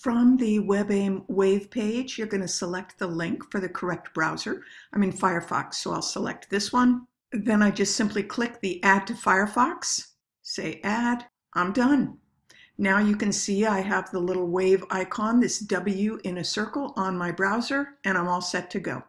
From the WebAIM Wave page, you're going to select the link for the correct browser. I'm in Firefox, so I'll select this one. Then I just simply click the Add to Firefox, say Add, I'm done. Now you can see I have the little wave icon, this W in a circle on my browser, and I'm all set to go.